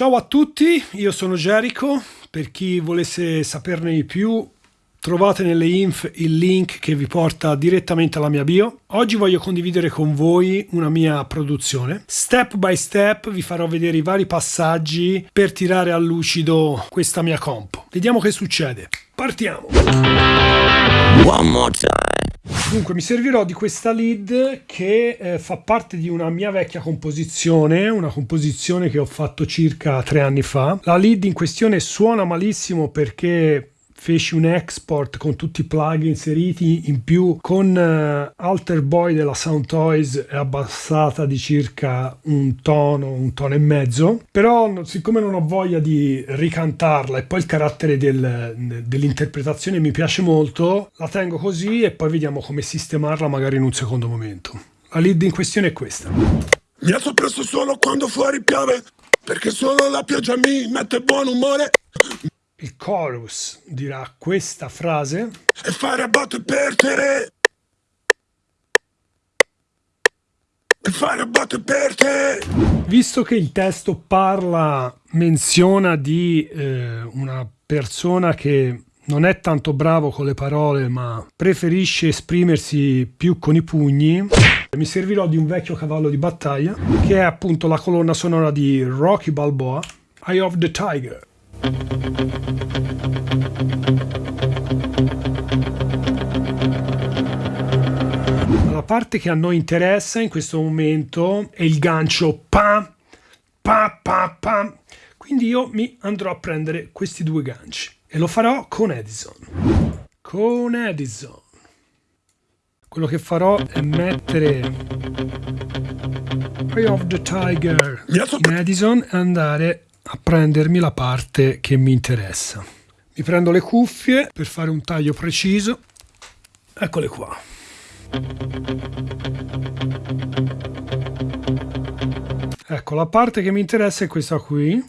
Ciao a tutti, io sono Jericho, per chi volesse saperne di più trovate nelle inf il link che vi porta direttamente alla mia bio. Oggi voglio condividere con voi una mia produzione. Step by step vi farò vedere i vari passaggi per tirare a lucido questa mia comp. Vediamo che succede. Partiamo! One more time. Dunque mi servirò di questa lead che eh, fa parte di una mia vecchia composizione, una composizione che ho fatto circa tre anni fa. La lead in questione suona malissimo perché feci un export con tutti i plugin inseriti in più con uh, Alter Boy della Sound Toys è abbassata di circa un tono, un tono e mezzo però siccome non ho voglia di ricantarla e poi il carattere del, dell'interpretazione mi piace molto la tengo così e poi vediamo come sistemarla magari in un secondo momento. La lead in questione è questa. Mi alzo presto solo quando fuori piove perché solo la pioggia mi mette buon umore il chorus dirà questa frase. E fare botte per te e fare botte per te visto che il testo parla menziona di eh, una persona che non è tanto bravo con le parole ma preferisce esprimersi più con i pugni mi servirò di un vecchio cavallo di battaglia che è appunto la colonna sonora di Rocky Balboa Eye of the Tiger la parte che a noi interessa in questo momento è il gancio pa pa pa pa. Quindi io mi andrò a prendere questi due ganci e lo farò con Edison. Con Edison. Quello che farò è mettere Eye of the Tiger in Edison e andare a prendermi la parte che mi interessa. Mi prendo le cuffie per fare un taglio preciso. Eccole qua. Ecco, la parte che mi interessa è questa qui.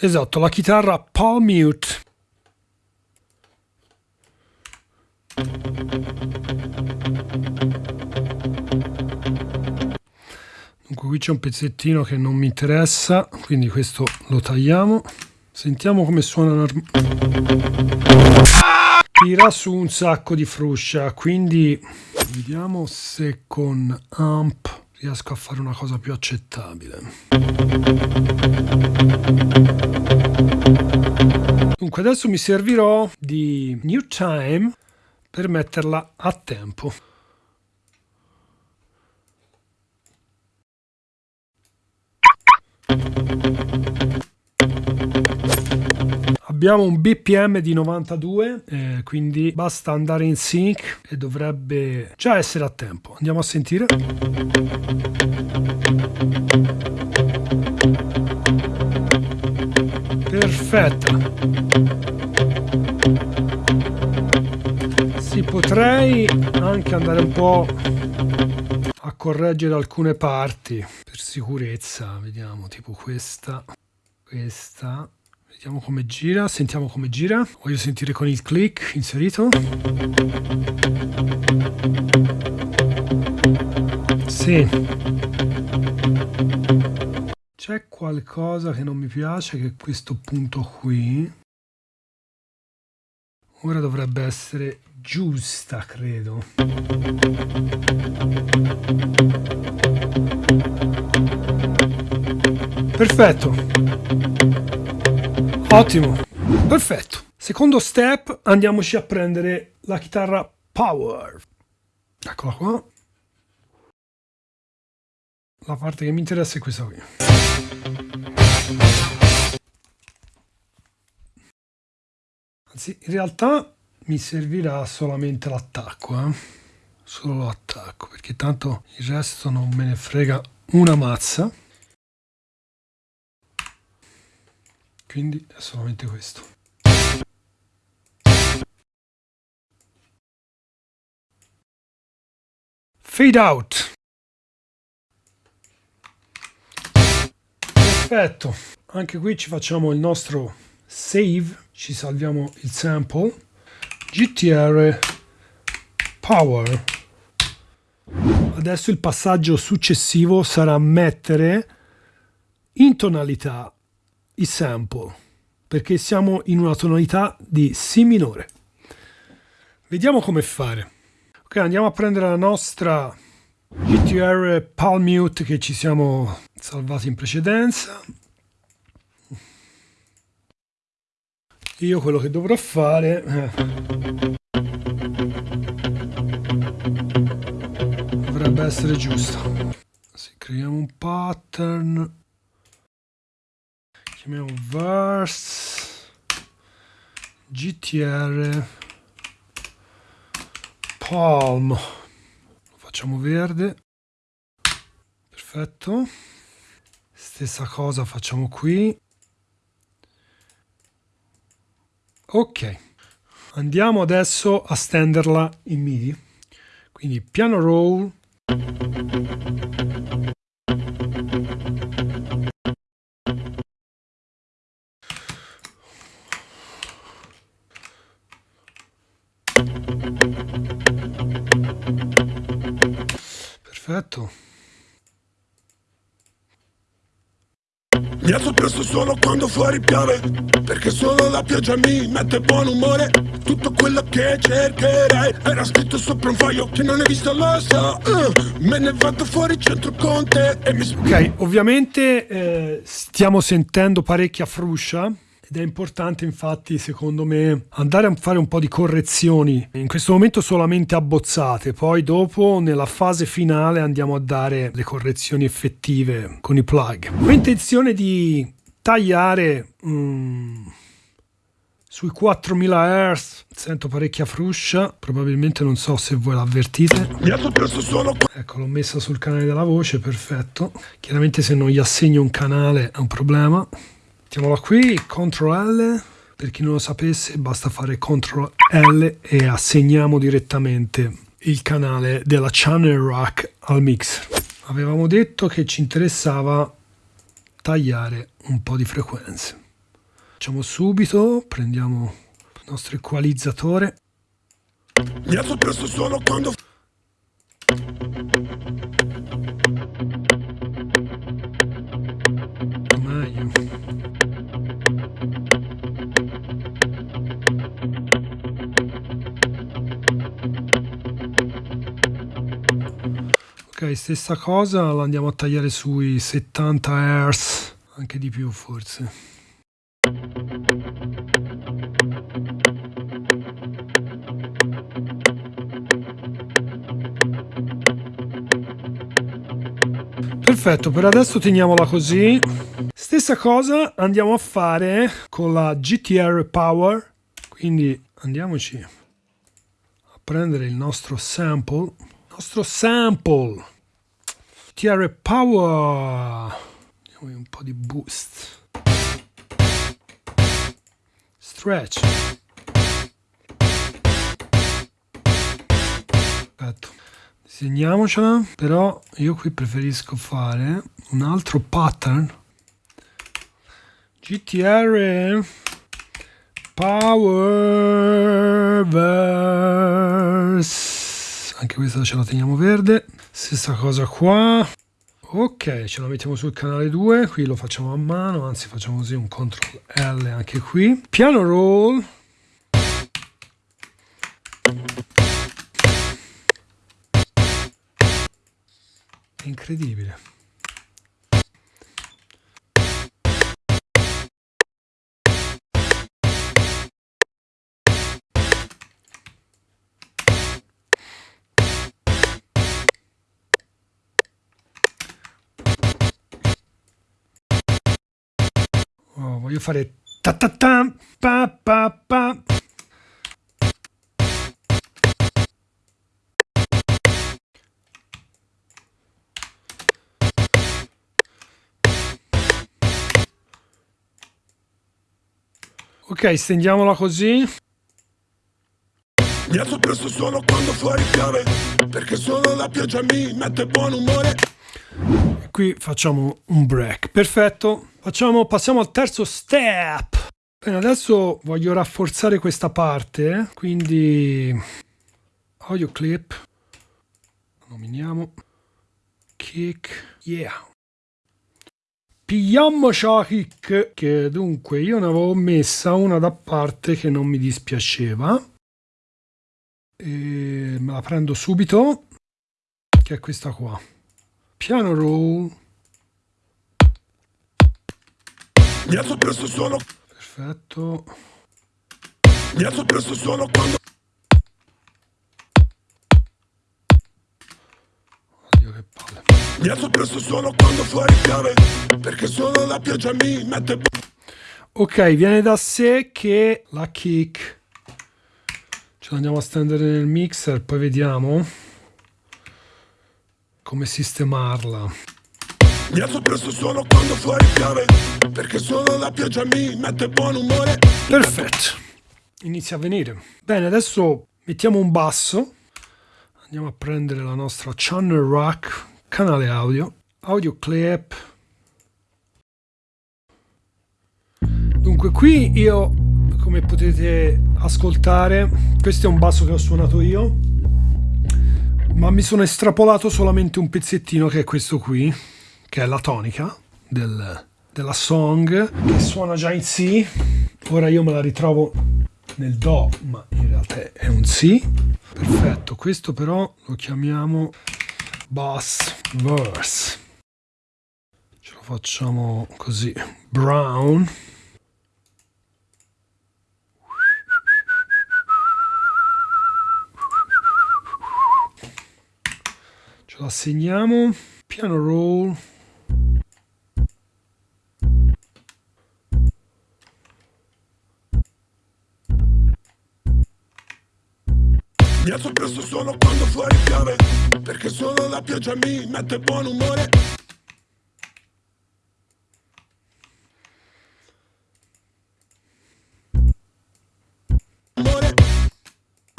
Esatto, la chitarra palm mute Dunque qui c'è un pezzettino che non mi interessa, quindi questo lo tagliamo. Sentiamo come suona Tira su un sacco di fruscia, quindi vediamo se con amp riesco a fare una cosa più accettabile. Dunque adesso mi servirò di New Time per metterla a tempo. Abbiamo un BPM di 92, eh, quindi basta andare in sync e dovrebbe già essere a tempo. Andiamo a sentire. Perfetta. Sì, potrei anche andare un po' a correggere alcune parti per sicurezza. Vediamo, tipo questa, questa Vediamo come gira, sentiamo come gira. Voglio sentire con il click inserito. Sì. C'è qualcosa che non mi piace, che è questo punto qui. Ora dovrebbe essere giusta, credo. Perfetto. Ottimo, perfetto. Secondo step andiamoci a prendere la chitarra Power. Eccola qua. La parte che mi interessa è questa qui. Anzi, in realtà mi servirà solamente l'attacco, eh? Solo l'attacco, perché tanto il resto non me ne frega una mazza. Quindi è solamente questo. Fade out. Perfetto. Anche qui ci facciamo il nostro save. Ci salviamo il sample. Gtr power. Adesso il passaggio successivo sarà mettere in tonalità i sample, perché siamo in una tonalità di Si minore. Vediamo come fare. Ok, andiamo a prendere la nostra GTR Palm Mute che ci siamo salvati in precedenza. Io quello che dovrò fare... Eh, dovrebbe essere giusto. Se creiamo un pattern chiamiamo verse. Gtr palm. Lo facciamo verde. Perfetto. Stessa cosa facciamo qui. Ok. Andiamo adesso a stenderla in midi. Quindi piano roll Perfetto. Mi alzo presto solo quando fuori piove Perché solo la pioggia mi mette buon umore. Tutto quello che cercherei Era scritto sopra un foglio che non hai visto lo so. Uh, Me ne vado fuori centro con te e mi... Ok, ovviamente eh, stiamo sentendo parecchia fruscia ed è importante infatti secondo me andare a fare un po' di correzioni. In questo momento solamente abbozzate poi dopo nella fase finale andiamo a dare le correzioni effettive con i plug. Ho intenzione di tagliare um, sui 4000 Hz sento parecchia fruscia. Probabilmente non so se voi l'avvertite. Ecco l'ho messa sul canale della voce perfetto. Chiaramente se non gli assegno un canale è un problema Mettiamola qui, CTRL per chi non lo sapesse basta fare CTRL e assegniamo direttamente il canale della channel rack al mixer. Avevamo detto che ci interessava tagliare un po' di frequenze. Facciamo subito, prendiamo il nostro equalizzatore. Mi alzo presto solo quando... stessa cosa la andiamo a tagliare sui 70 Hz, anche di più forse. Perfetto, per adesso teniamola così. Stessa cosa andiamo a fare con la GTR Power, quindi andiamoci a prendere il nostro sample, nostro sample TR Power. Diamo un po' di boost. Stretch. Perfetto. Disegniamocela però io qui preferisco fare un altro pattern. GTR Power Verse anche questa ce la teniamo verde. Stessa cosa qua. Ok ce la mettiamo sul canale 2 qui lo facciamo a mano anzi facciamo così un CTRL L anche qui. Piano roll. Incredibile voglio fare ta ta ta pa pa pa Ok, stendiamola così. Mi alzo presto solo quando fuori piove, perché solo la pioggia mi mette buon umore. Qui facciamo un break. Perfetto. Facciamo, passiamo al terzo step. Bene, adesso voglio rafforzare questa parte, quindi audio clip, nominiamo, kick, yeah. Pigliamoci la kick, che dunque io ne avevo messa una da parte che non mi dispiaceva. E me la prendo subito, che è questa qua. Piano roll. Mi alzo presto solo. Perfetto. Mi alzo presto solo quando. Oddio che palle. Mi alzo presto solo quando fuori piove. Perché solo la pioggia mi mette. Ok, viene da sé che la kick ce l'andiamo a stendere nel mixer, poi vediamo come sistemarla. Mi alzo presto solo quando fuori piove. Perché solo la pioggia mi mette buon umore. Perfetto, inizia a venire. Bene, adesso mettiamo un basso. Andiamo a prendere la nostra channel rack, canale audio, audio clip. Dunque qui io, come potete ascoltare, questo è un basso che ho suonato io, ma mi sono estrapolato solamente un pezzettino che è questo qui, che è la tonica del, della song, che suona già in Si. Ora io me la ritrovo nel Do, ma in realtà è un Si. Perfetto, questo però lo chiamiamo bass verse. Ce lo facciamo così, brown. Ce la segniamo, piano roll. Mi alzo presto solo quando fuori piove. Perché solo la pioggia mi mette buon umore. Umore,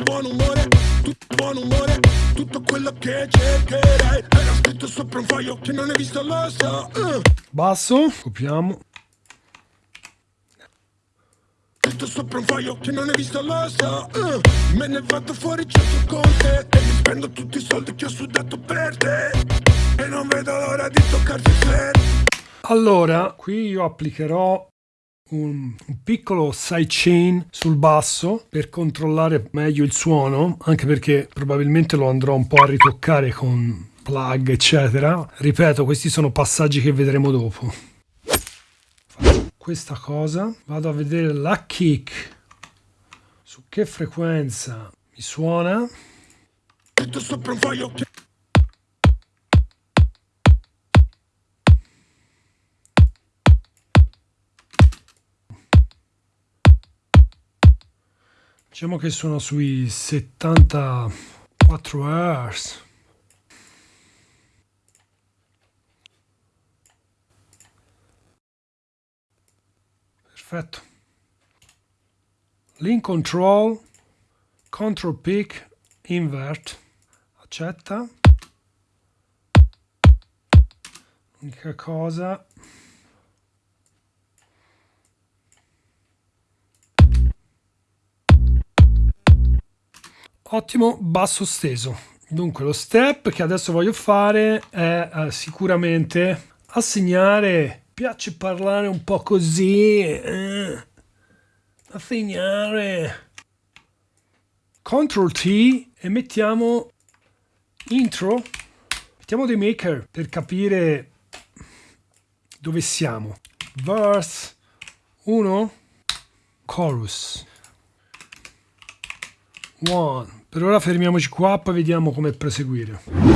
buon umore, tutto buon umore, tutto quello che cercherai. Era scritto sopra un foglio che non hai visto, lo so. uh. Basso, copiamo. Scritto sopra un foglio che non hai visto, lo so. uh. Me ne vado fuori certo con te. E mi spendo tutti i soldi che ho sudato per te. E non vedo l'ora di toccarti il flair. Allora, qui io applicherò un, un piccolo sidechain sul basso per controllare meglio il suono, anche perché probabilmente lo andrò un po' a ritoccare con plug, eccetera. Ripeto, questi sono passaggi che vedremo dopo. Questa cosa, vado a vedere la kick, su che frequenza mi suona. Diciamo che sono sui 74 Hz. Perfetto. Link control, control pick, invert. Accetta. L'unica cosa Ottimo, basso steso. Dunque lo step che adesso voglio fare è eh, sicuramente assegnare, piace parlare un po' così, eh, assegnare Ctrl T e mettiamo intro, mettiamo dei maker per capire dove siamo. Verse 1, chorus. One. Per ora fermiamoci qua, poi vediamo come proseguire.